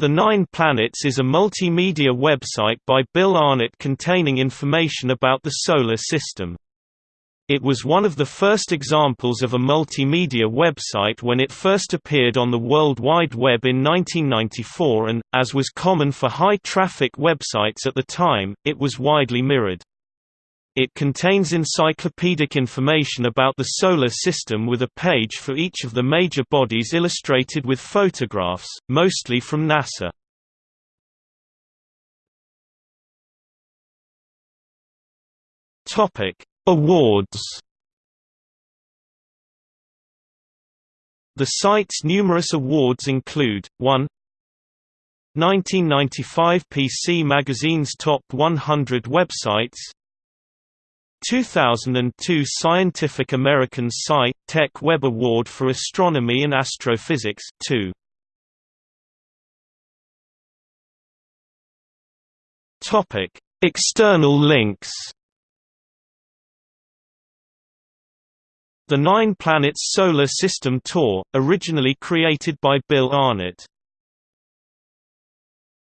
The Nine Planets is a multimedia website by Bill Arnett containing information about the Solar System. It was one of the first examples of a multimedia website when it first appeared on the World Wide Web in 1994 and, as was common for high-traffic websites at the time, it was widely mirrored. It contains encyclopedic information about the Solar System with a page for each of the major bodies illustrated with photographs, mostly from NASA. Awards The site's numerous awards include, 1 1995 PC Magazine's Top 100 Websites 2002 Scientific American Sci. Tech Web Award for Astronomy and Astrophysics 2. Topic: External links. The Nine Planets Solar System Tour, originally created by Bill Arnett